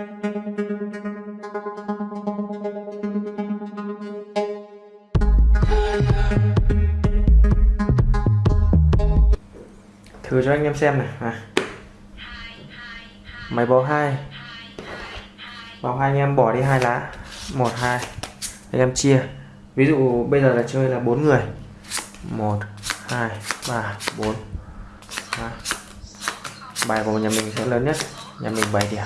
thử cho anh em xem này. À. máy báo hai. Báo hai anh em bỏ đi hai lá. Một, hai. Anh em chia. Ví dụ bây giờ là chơi là bốn người. Một, hai, ba, bốn. Bài của nhà mình sẽ lớn nhất. Nhà mình 7 điểm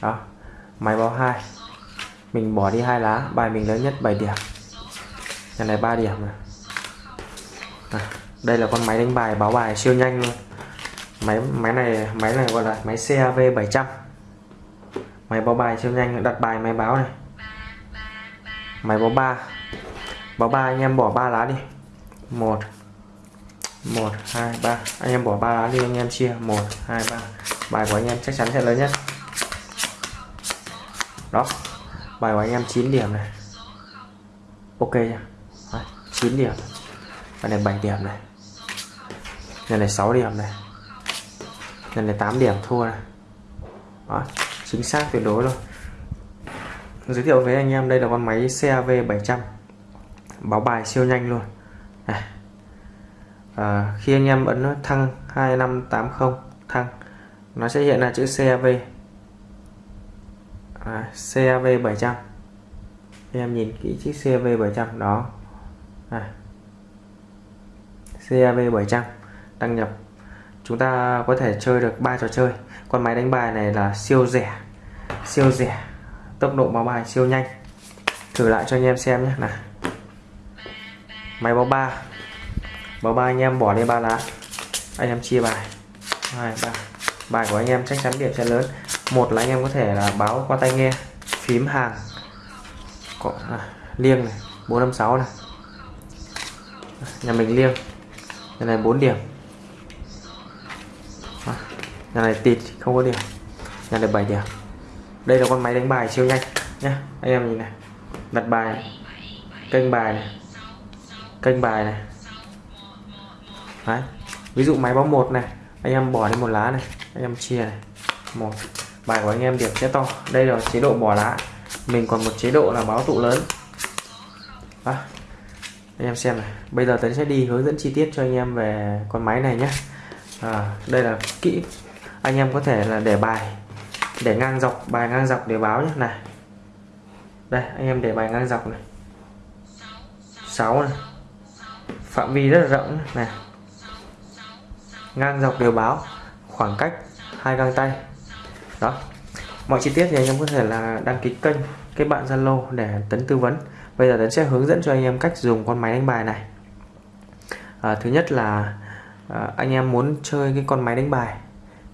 đó. Máy báo hai. Mình bỏ đi hai lá. Bài mình lớn nhất 7 điểm. Nhà này 3 điểm này à, đây là con máy đánh bài báo bài siêu nhanh luôn. Máy máy này máy này gọi là máy CAV 700 máy báo bài siêu nhanh đặt bài máy báo này. Máy báo ba. Báo ba anh em bỏ ba lá đi. Một. Một hai ba. Anh em bỏ ba lá đi anh em chia. Một hai ba. Bài của anh em chắc chắn sẽ lớn nhất đó. Bài của anh em 9 điểm này. Ok chưa 9 điểm. Bài này 7 điểm này. Này này 6 điểm này. Này này 8 điểm thua này. Đó, chính xác tuyệt đối luôn. Giới thiệu với anh em đây là con máy CAV 700 báo bài siêu nhanh luôn. Này. À, khi anh em ấn thăng 2580 thăng nó sẽ hiện ra chữ CAV à, CAV 700 em nhìn kỹ chiếc CAV 700 đó. À. CAV 700 đăng nhập. Chúng ta có thể chơi được ba trò chơi. Con máy đánh bài này là siêu rẻ siêu rẻ. Tốc độ báo bài siêu nhanh. Thử lại cho anh em xem nhé. Này máy báo ba. Báo ba anh em bỏ đi ba lá. Anh em chia bài. Hai ba. Bài của anh em chắc chắn điểm sẽ lớn một là anh em có thể là báo qua tai nghe phím hàng có, à, liêng này 456 này. Nhà mình liêng nhà này 4 điểm. À, nhà này tịt không có điểm. Nhà này 7 điểm. Đây là con máy đánh bài siêu nhanh nhé anh em nhìn này đặt bài này. kênh bài này kênh bài này. Đấy. ví dụ máy báo một này anh em bỏ đi một lá này anh em chia này. Một bài của anh em điểm sẽ to. Đây là chế độ bỏ lá. Mình còn một chế độ là báo tụ lớn. À, anh em xem này. Bây giờ tấn sẽ đi hướng dẫn chi tiết cho anh em về con máy này nhé. À, đây là kỹ. Anh em có thể là để bài để ngang dọc bài ngang dọc để báo nhé. Này. Đây anh em để bài ngang dọc này. 6 này. Phạm vi rất là rộng này. Ngang dọc đều báo. Khoảng cách hai găng tay đó. Mọi chi tiết thì anh em có thể là đăng ký kênh cái bạn Zalo để tấn tư vấn. Bây giờ tấn sẽ hướng dẫn cho anh em cách dùng con máy đánh bài này. À, thứ nhất là à, anh em muốn chơi cái con máy đánh bài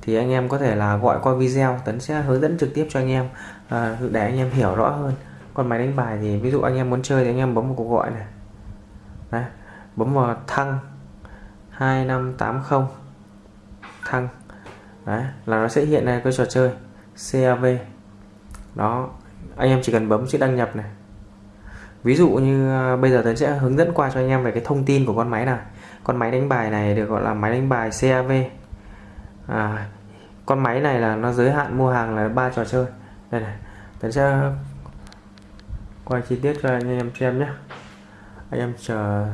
thì anh em có thể là gọi qua video. Tấn sẽ hướng dẫn trực tiếp cho anh em à, để anh em hiểu rõ hơn con máy đánh bài. Thì ví dụ anh em muốn chơi thì anh em bấm một cuộc gọi này. Đấy, bấm vào thăng 2580 thăng. Đấy, là nó sẽ hiện ra cái trò chơi CAV đó anh em chỉ cần bấm chữ đăng nhập này. Ví dụ như à, bây giờ tôi sẽ hướng dẫn qua cho anh em về cái thông tin của con máy này con máy đánh bài này được gọi là máy đánh bài CAV à, con máy này là nó giới hạn mua hàng là ba trò chơi. Đây này tôi sẽ quay chi tiết cho anh em xem nhé. Anh em chờ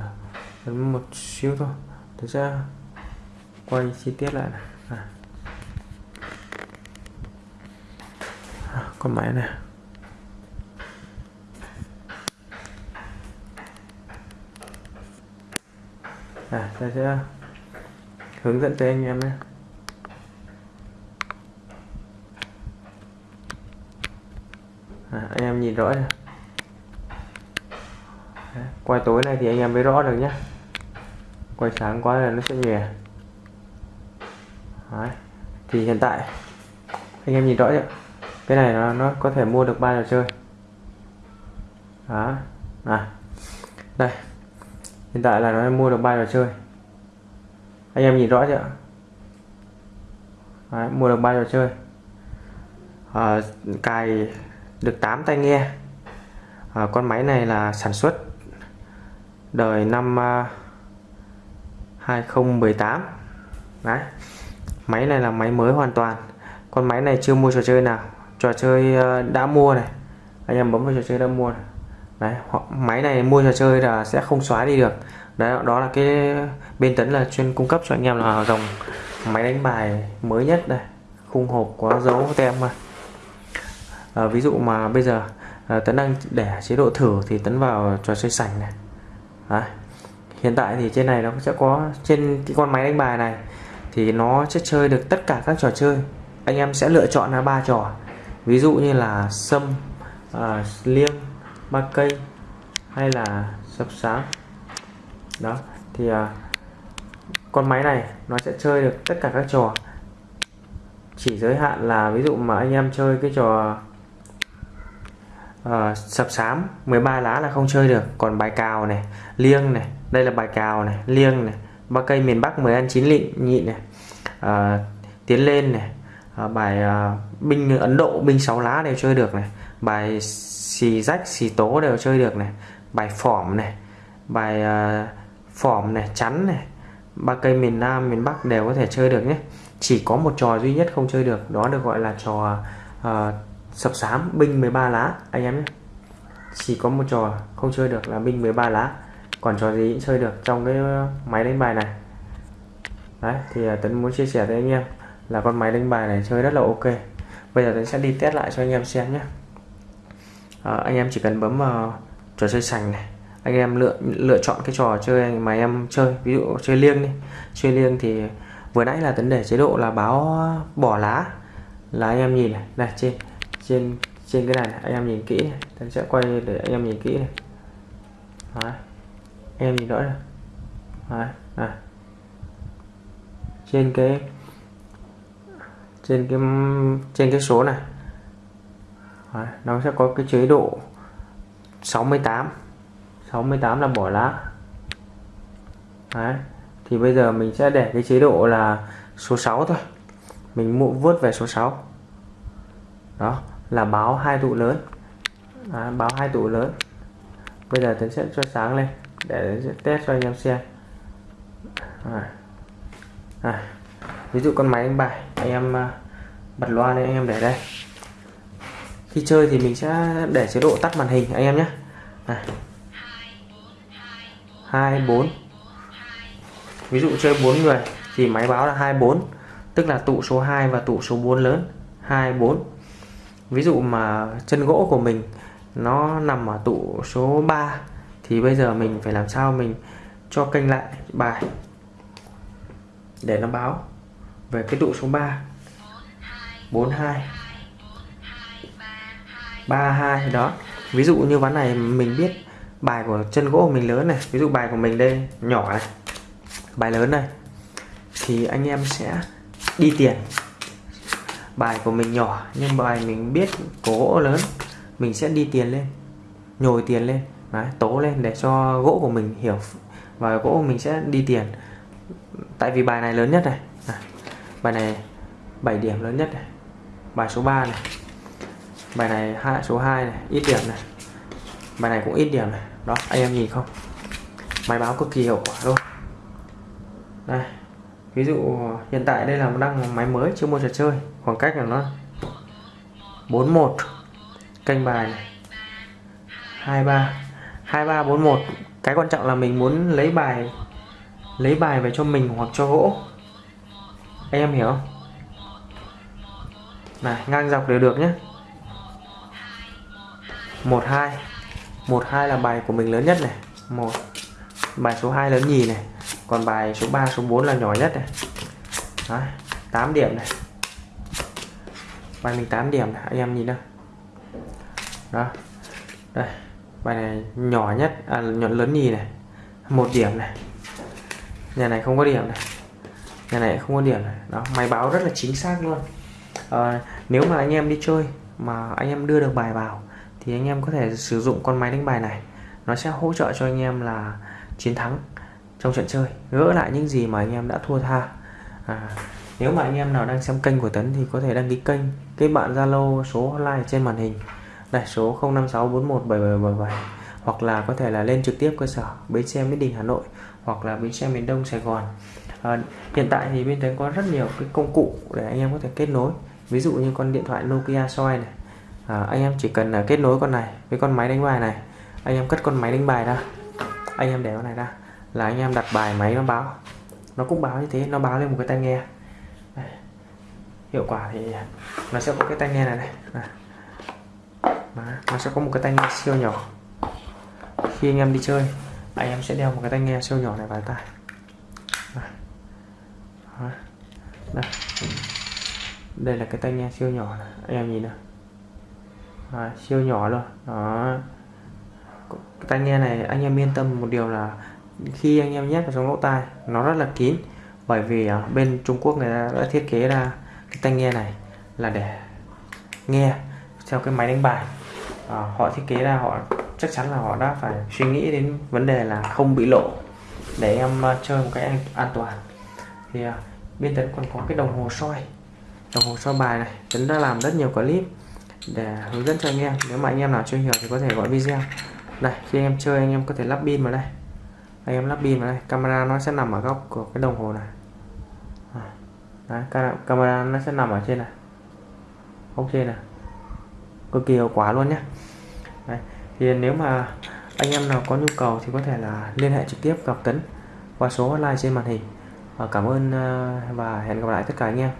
một xíu thôi. Tôi sẽ quay chi tiết lại này. À. con máy nè. À ta sẽ hướng dẫn tới anh em nhé. À, anh em nhìn rõ chưa? Quay tối này thì anh em mới rõ được nhé. Quay sáng quá là nó sẽ nhòe. Thì hiện tại anh em nhìn rõ chưa? Cái này nó, nó có thể mua được ba trò chơi. Đó à đây. Hiện tại là nó mua được ba trò chơi. Anh em nhìn rõ chưa? Đấy, mua được ba trò chơi. À, cài được 8 tai nghe. À, con máy này là sản xuất đời năm ờ, uh, 2018 đấy. Máy này là máy mới hoàn toàn. Con máy này chưa mua trò chơi nào trò chơi ờ, đã mua này. Anh em bấm vào trò chơi đã mua này. Đấy máy này mua trò chơi là sẽ không xóa đi được. Đấy đó là cái bên tấn là chuyên cung cấp cho anh em là dòng máy đánh bài mới nhất này. Khung hộp có dấu tem mà. À, ví dụ mà bây giờ à, tấn đang để chế độ thử thì tấn vào trò chơi sảnh này. Đấy. hiện tại thì trên này nó sẽ có trên cái con máy đánh bài này thì nó sẽ chơi được tất cả các trò chơi. Anh em sẽ lựa chọn là ba trò ví dụ như là sâm à, liêng ba cây hay là sập sáng đó thì à, con máy này nó sẽ chơi được tất cả các trò. Chỉ giới hạn là ví dụ mà anh em chơi cái trò uh, sập sám 13 lá là không chơi được. Còn bài cào này liêng này đây là bài cào này liêng này ba cây miền Bắc 10 ăn chín lịnh nhịn này uh, tiến lên này À, bài à, binh Ấn Độ binh sáu lá đều chơi được này. Bài xì rách xì tố đều chơi được này. Bài phỏm này. Bài à, phỏm này chắn này. Ba cây miền Nam miền Bắc đều có thể chơi được nhé. Chỉ có một trò duy nhất không chơi được đó được gọi là trò uh, sập sám binh 13 lá anh em nhé. Chỉ có một trò không chơi được là binh 13 lá. Còn trò gì cũng chơi được trong cái máy đánh bài này. Đấy thì uh, Tấn muốn chia sẻ với anh em là con máy đánh bài này chơi rất là ok bây giờ tôi sẽ đi test lại cho anh em xem nhé à, anh em chỉ cần bấm vào trò chơi sành này anh em lựa lựa chọn cái trò chơi mà em chơi ví dụ chơi liêng đi chơi liêng thì vừa nãy là tấn để chế độ là báo bỏ lá là anh em nhìn này, này trên trên trên cái này, này anh em nhìn kỹ này. tấn sẽ quay để anh em nhìn kỹ này Đấy. anh em nhìn rõ này. Đấy. Này. trên cái trên cái trên cái số này Đấy. nó sẽ có cái chế độ 68 68 là bỏ lá Đấy. thì bây giờ mình sẽ để cái chế độ là số 6 thôi mình mụ vớt về số 6 đó là báo hai tụ lớn à, báo hai tụ lớn bây giờ tôi sẽ cho sáng lên để test cho anh em xem à. À. ví dụ con máy đánh bài anh em à, bật loa lên, anh em để đây. Khi chơi thì mình sẽ để chế độ tắt màn hình, anh em nhé. À. 24 ví dụ chơi 4 người thì máy báo là 24 tức là tụ số 2 và tụ số 4 lớn 24 ví dụ mà chân gỗ của mình nó nằm ở tụ số 3 thì bây giờ mình phải làm sao mình cho kênh lại bài để nó báo về cái tụ số 3 42 32 đó. Ví dụ như ván này mình biết bài của chân gỗ của mình lớn này. Ví dụ bài của mình đây nhỏ này. Bài lớn này. Thì anh em sẽ đi tiền. Bài của mình nhỏ nhưng bài mình biết của gỗ lớn mình sẽ đi tiền lên. Nhồi tiền lên Đấy, tố lên để cho gỗ của mình hiểu. Và gỗ của mình sẽ đi tiền. Tại vì bài này lớn nhất này bài này 7 điểm lớn nhất này. Bài số 3 này. Bài này hai, số 2 này, ít điểm này. Bài này cũng ít điểm này. Đó, anh em nhìn không? Máy báo cực kỳ hiệu quả luôn. Đây, ví dụ hiện tại đây là đang máy mới, chưa mua trò chơi. Khoảng cách là nó 41 kênh bài này. 23 23 41 cái quan trọng là mình muốn lấy bài lấy bài về cho mình hoặc cho gỗ anh em hiểu. Không này ngang dọc đều được nhé. 12 12 là bài của mình lớn nhất này. Một. Bài số 2 lớn nhì này. Còn bài số 3 số 4 là nhỏ nhất này. Đó, 8 điểm này. Bài mình 8 điểm này. anh em nhìn đâu đó. Đây bài này nhỏ nhất à nhỏ lớn nhì này. Một điểm này. Nhà này không có điểm này nhà này không có điểm này. Đó máy báo rất là chính xác luôn. À, nếu mà anh em đi chơi mà anh em đưa được bài vào thì anh em có thể sử dụng con máy đánh bài này. Nó sẽ hỗ trợ cho anh em là chiến thắng trong trận chơi gỡ lại những gì mà anh em đã thua tha. À, nếu mà anh em nào đang xem kênh của Tấn thì có thể đăng ký kênh kết bạn Zalo số hotline trên màn hình. Đây số 0564177777 hoặc là có thể là lên trực tiếp cơ sở bến xe Mỹ Đình Hà Nội hoặc là bến xe miền Đông Sài Gòn à, hiện tại thì bên Tấn có rất nhiều cái công cụ để anh em có thể kết nối. Ví dụ như con điện thoại Nokia soi này. À, anh em chỉ cần là kết nối con này với con máy đánh bài này. Anh em cất con máy đánh bài ra. Anh em để con này ra. Là anh em đặt bài máy nó báo. Nó cũng báo như thế nó báo lên một cái tai nghe. Đây. hiệu quả thì nó sẽ có cái tai nghe này này. À. Nó sẽ có một cái tai nghe siêu nhỏ. Khi anh em đi chơi anh em sẽ đeo một cái tai nghe siêu nhỏ này vào tai đó. Đây. đây là cái tai nghe siêu nhỏ này. anh em nhìn nào à, siêu nhỏ luôn đó cái tai nghe này anh em yên tâm một điều là khi anh em nhét vào trong lỗ tai nó rất là kín bởi vì ở bên Trung Quốc người ta đã thiết kế ra cái tai nghe này là để nghe theo cái máy đánh bài à, họ thiết kế ra họ chắc chắn là họ đã phải suy nghĩ đến vấn đề là không bị lộ để em ờ, chơi một cái an toàn thì à, uh, bên tấn còn có cái đồng hồ soi. Đồng hồ soi bài này tấn đã làm rất nhiều clip để hướng dẫn cho anh em. Nếu mà anh em nào chưa hiểu thì có thể gọi video. Đây khi anh em chơi anh em có thể lắp pin vào đây. Anh em lắp pin vào đây. Camera nó sẽ nằm ở góc của cái đồng hồ này. Đấy, camera nó sẽ nằm ở trên này. Góc trên này. Cực kỳ hiệu quả luôn nhé Đấy. thì nếu mà anh em nào có nhu cầu thì có thể là liên hệ trực tiếp gặp Tấn qua số hotline trên màn hình. Ờ, cảm ơn ờ, và hẹn gặp lại tất cả anh em.